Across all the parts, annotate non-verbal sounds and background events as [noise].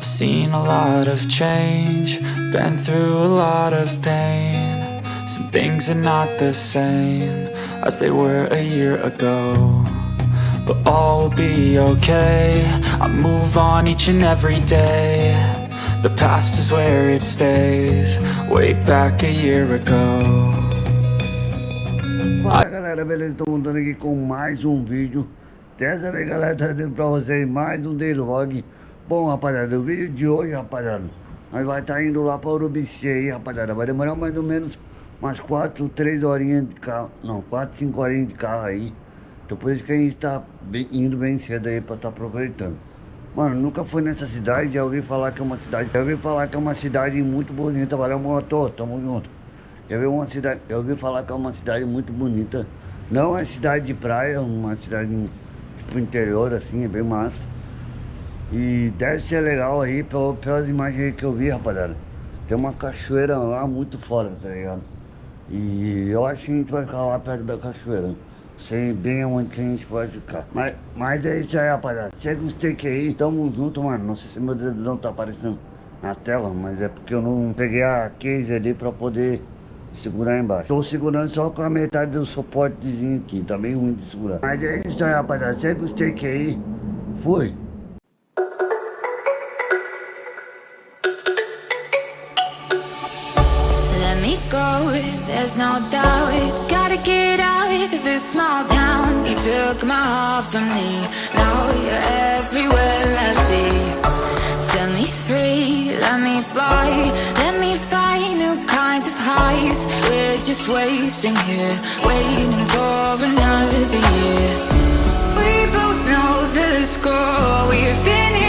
I've seen a lot of change, been through a lot of pain. Some things are not the same as they were a year ago. But all will be okay, I move on each and every day. The past is where it stays, way back a year ago. Fala galera, beleza? Estou montando aqui com mais um vídeo Dessa vez galera, trazendo pra vocês mais um day vlog Bom rapaziada, o vídeo de hoje rapaziada Nós vai estar tá indo lá pra Urubici aí rapaziada Vai demorar mais ou menos umas 4, 3 horinhas de carro Não, 4, 5 horinhas de carro aí Então por isso que a gente tá bem, indo bem cedo aí pra estar tá aproveitando Mano, nunca fui nessa cidade, já ouvi falar que é uma cidade Já ouvi falar que é uma cidade muito bonita Valeu motor, tamo junto eu vi uma cidade, eu ouvi falar que é uma cidade muito bonita. Não é cidade de praia, é uma cidade tipo interior assim, é bem massa. E deve ser legal aí pelas imagens que eu vi, rapaziada. Tem uma cachoeira lá muito fora, tá ligado? E eu acho que a gente vai ficar lá perto da cachoeira. Sei bem onde a gente vai ficar. Mas, mas é isso aí, rapaziada. Chega os take aí, tamo junto, mano. Não sei se meu dedo não tá aparecendo na tela, mas é porque eu não peguei a case ali pra poder segurar embaixo. Estou segurando só com a metade do suportezinho aqui, tá meio ruim de segurar. Mas é isso aí, rapaziada. Segue os take aí. Fui. Go, there's no doubt Gotta get out of this small town. You took my heart from me. Now you're everywhere I see. Set me free, let me fly. Let me find new kinds of highs. We're just wasting here Waiting for another year. We both know the score. We've been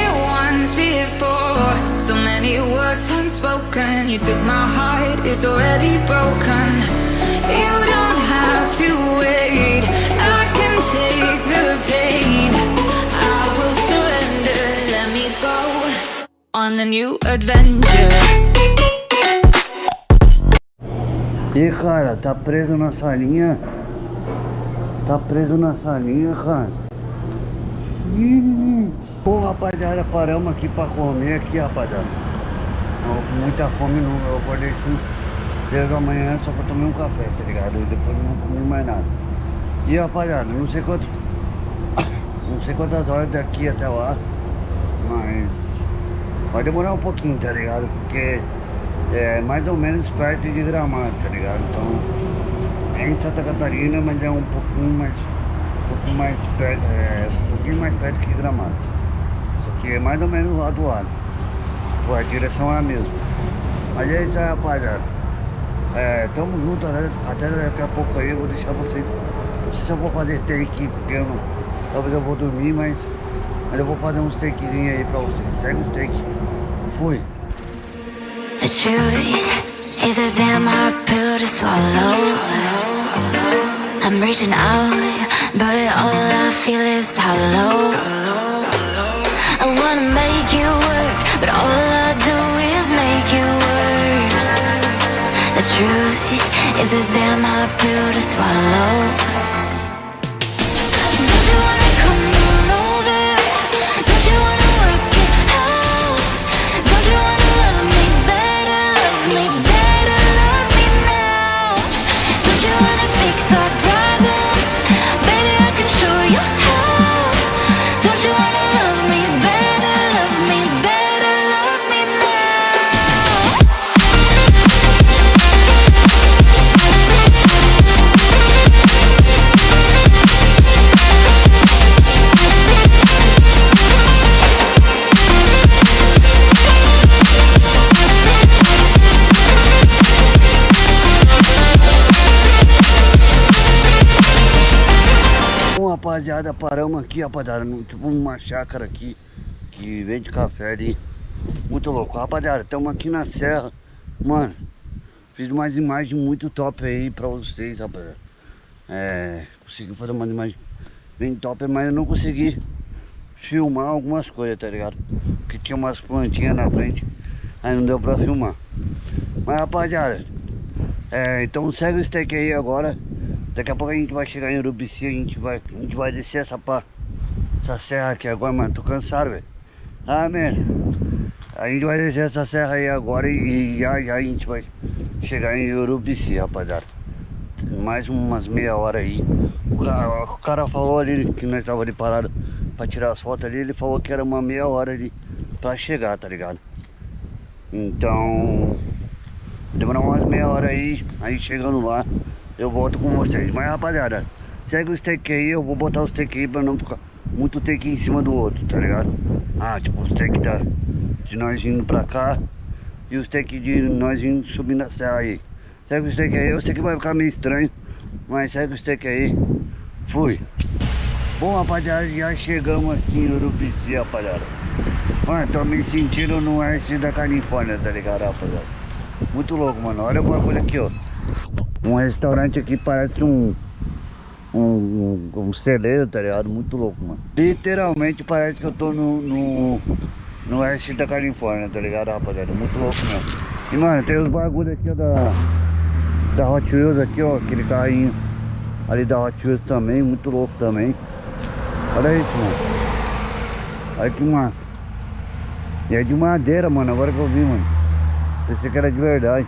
unspoken You took my heart, it's already broken You don't have to wait I can take the pain I will surrender, let me go On a new adventure E cara, tá preso na salinha. Tá preso na salinha, cara. Ih, Pô, rapaziada, paramos aqui pra comer aqui, rapaziada. Muita fome, não. Eu acordei 5 da manhã só pra tomar um café, tá ligado? E depois não comi mais nada. E rapaziada, não sei quanto. [coughs] Não sei quantas horas daqui até lá. Mas. Vai demorar um pouquinho, tá ligado? Porque é mais ou menos perto de Gramado, tá ligado? Então, é em Santa Catarina, mas é um pouquinho mais, um pouquinho mais perto, é, um pouquinho mais perto que Gramado. Só que é mais ou menos lá do lado. Pô, a direção é a mesma. Mas é isso aí, rapaziada. É, tamo junto, né? até daqui a pouco aí eu vou deixar vocês. Não sei se eu vou fazer take, porque eu não, talvez eu vou dormir, mas, mas eu vou fazer uns takezinhos aí pra vocês. Segue os takes. Fui. The truth is a damn hard pill to swallow. I'm reaching out, but all I feel is hollow. I wanna make you work, all I do is make you worse. The truth is a damn hard pill to swallow. Rapaziada, paramos aqui, rapaziada, no, tipo uma chácara aqui que vende café ali. Muito louco. Rapaziada, estamos aqui na serra. Mano, fiz umas imagens muito top aí pra vocês, rapaziada. É, consegui fazer umas imagens bem top, mas eu não consegui filmar algumas coisas, tá ligado? Porque tinha umas plantinhas na frente, aí não deu pra filmar. Mas, rapaziada, é, então segue o steak aí agora. Daqui a pouco a gente vai chegar em Urubici, a gente vai, a gente vai descer essa, pá, essa serra aqui agora, mano. Tô cansado, velho. Ah, merda. A gente vai descer essa serra aí agora e, e já, já a gente vai chegar em Urubici, rapaziada. Mais umas meia hora aí. O cara, o cara falou ali que nós tava ali parado pra tirar as fotos ali, ele falou que era uma meia hora ali pra chegar, tá ligado? Então, demorar umas meia hora aí, aí chegando lá, eu volto com vocês. Mas rapaziada, segue o steak aí, eu vou botar o steak aí pra não ficar muito take em cima do outro, tá ligado? Ah, tipo o steak da, de nós indo pra cá e o steak de nós indo subindo a serra aí. Segue o steak aí, eu sei que vai ficar meio estranho, mas segue o steak aí. Fui. Bom, rapaziada, já chegamos aqui em Urubici, rapaziada. Mano, tô me sentindo no oeste da Califórnia, tá ligado, rapaziada? Muito louco, mano. Olha o bagulho aqui, ó. Um restaurante aqui parece um... Um, um, um celeiro, tá ligado? Muito louco, mano. Literalmente parece que eu tô no... no no oeste da Califórnia, tá ligado, rapaziada? Muito louco mesmo. E, mano, tem os bagulhos aqui, ó, da... Da Hot Wheels aqui, ó, aquele carrinho ali da Hot Wheels também, muito louco também. Olha isso, mano. Olha que massa. E é de madeira, mano, agora que eu vi, mano. Pensei que era de verdade.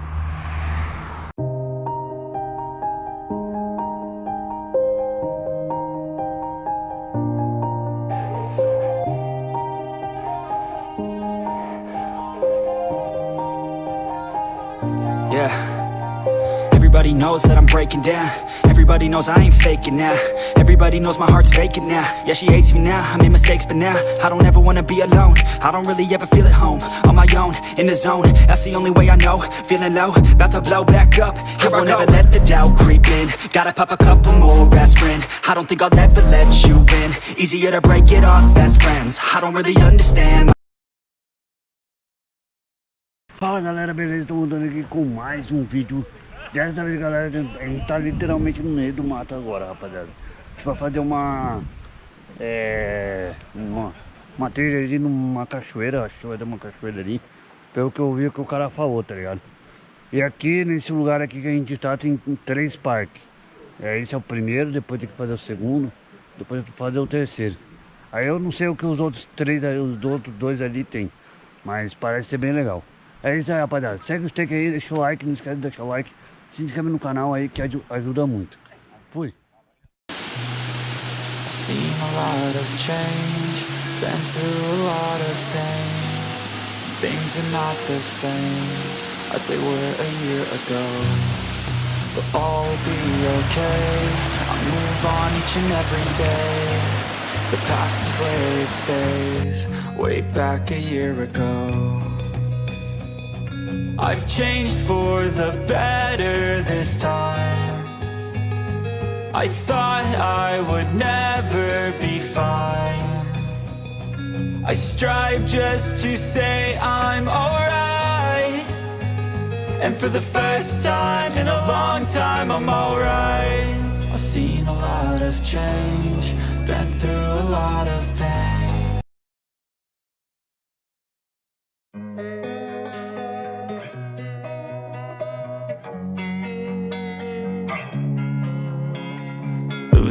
Knows that I'm breaking down. Everybody knows I ain't faking now. Everybody knows my heart's vacant now. Yeah, she hates me now. I made mistakes, but now I don't ever wanna be alone. I don't really ever feel at home. On my own, in the zone. That's the only way I know. Feeling low, about to blow back up. Here I won't ever let the doubt creep in. Gotta pop a couple more aspirin. I don't think I'll ever let you in. Easier to break it off best friends. I don't really understand. Fala galera, beleza? Tô voltando aqui com mais um vídeo Dessa vez galera, a gente tá literalmente no meio do mato agora, rapaziada A gente vai fazer uma... É... Uma, uma trilha ali numa cachoeira, acho que vai dar uma cachoeira ali Pelo que eu vi que o cara falou, tá ligado? E aqui, nesse lugar aqui que a gente tá, tem três parques é, Esse é o primeiro, depois tem que fazer o segundo Depois tem que fazer o terceiro Aí eu não sei o que os outros três, os outros dois ali tem Mas parece ser bem legal é isso aí, rapaziada. Segue o steak aí, deixa o like, não esquece de deixar o like. Se inscreve no canal aí que ajuda muito. Fui. Seen a lot of change, been through a lot of pain. Some things are not the same as they were a year ago. But all be okay, I move on each and every day. The past is where it stays, way back a year ago. I've changed for the better this time. I thought I would never be fine. I strive just to say I'm alright. And for the first time in a long time I'm alright. I've seen a lot of change Been through a lot of pain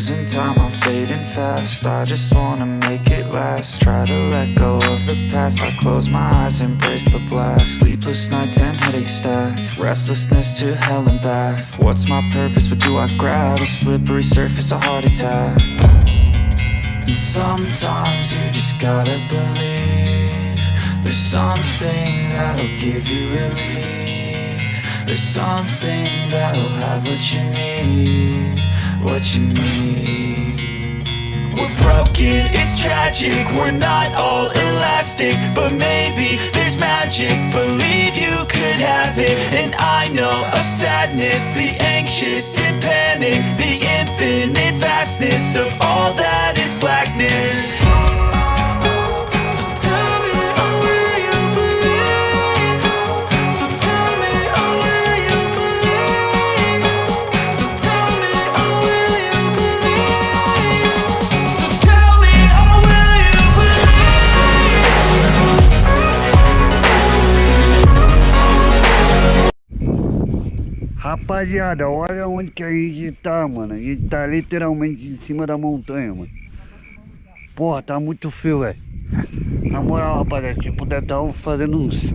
Losing time, I'm fading fast. I just wanna make it last. Try to let go of the past. I close my eyes, embrace the blast. Sleepless nights and headaches stack. Restlessness to hell and back. What's my purpose, what do I grab? A slippery surface, a heart attack. And sometimes you just gotta believe There's something that'll give you relief. There's something that'll have what you need what you need We're broken, it's tragic. We're not all elastic But maybe there's magic. Believe you could have it. And I know of sadness The anxious and panic The infinite vastness Of all that is blackness Rapaziada, olha onde que a gente tá, mano. A gente tá literalmente em cima da montanha, mano. Porra, tá muito frio, velho. Na moral, rapaziada, tipo, deve estar fazendo uns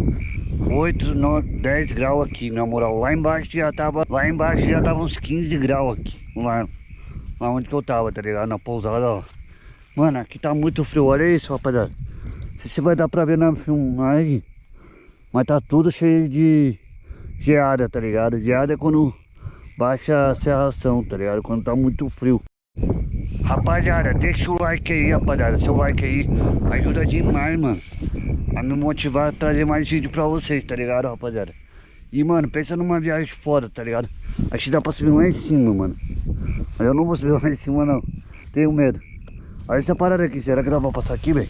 8, 9, 10 graus aqui, na moral. Lá embaixo já tava, lá embaixo já tava uns 15 graus aqui. Lá, lá onde que eu tava, tá ligado? Na pousada, ó. Mano, aqui tá muito frio, olha isso, rapaziada. Não sei se vai dar pra ver na filmagem. Mas tá tudo cheio de geada, tá ligado? Geada é quando baixa a serração, tá ligado? Quando tá muito frio. Rapaziada, deixa o like aí, rapaziada. Seu like aí ajuda demais, mano. A me motivar a trazer mais vídeo pra vocês, tá ligado, rapaziada? E, mano, pensa numa viagem foda, tá ligado? Acho que dá pra subir lá em cima, mano. Mas eu não vou subir [laughs] lá em cima, não. Tenho medo. Olha essa parada aqui. Será que dá pra passar aqui, velho?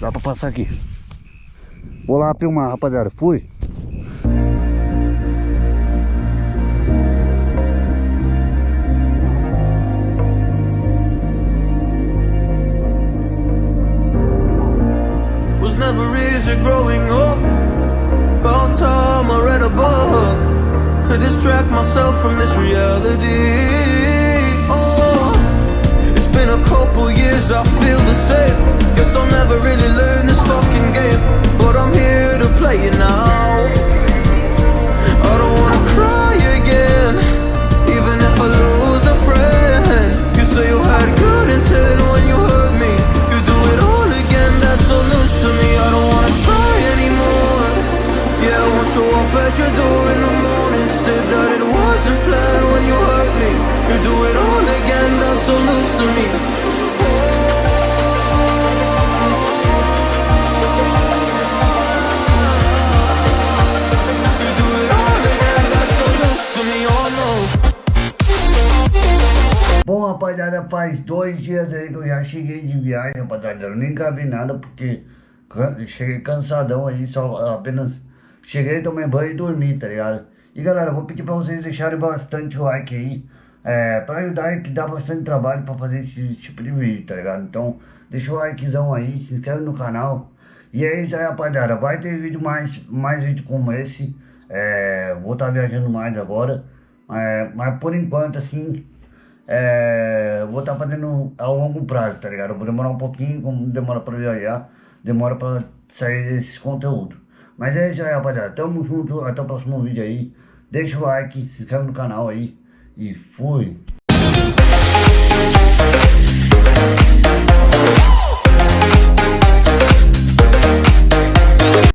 Dá pra passar aqui. Vou lá filmar, rapaziada. Fui. Couple years, I feel the same. Guess I'll never really learn this fucking game, but I'm here to play it now. I don't wanna cry again, faz dois dias aí que eu já cheguei de viagem, rapaziada. Eu nem gravei nada porque cheguei cansadão aí, só apenas cheguei, tomei banho e dormi, tá ligado? E galera, vou pedir pra vocês deixarem bastante like aí, é, pra ajudar que dá bastante trabalho pra fazer esse tipo de vídeo, tá ligado? Então, deixa o likezão aí, se inscreve no canal. E é isso aí, rapaziada. Vai ter vídeo mais, mais vídeo como esse. É, vou estar viajando mais agora. É, mas por enquanto, assim, é, vou estar fazendo a longo prazo, tá ligado? Eu vou demorar um pouquinho, como demora pra viajar, demora pra sair esse conteúdo. Mas é isso aí, rapaziada. Tamo junto, até o próximo vídeo aí. Deixa o like, se inscreve no canal aí e fui.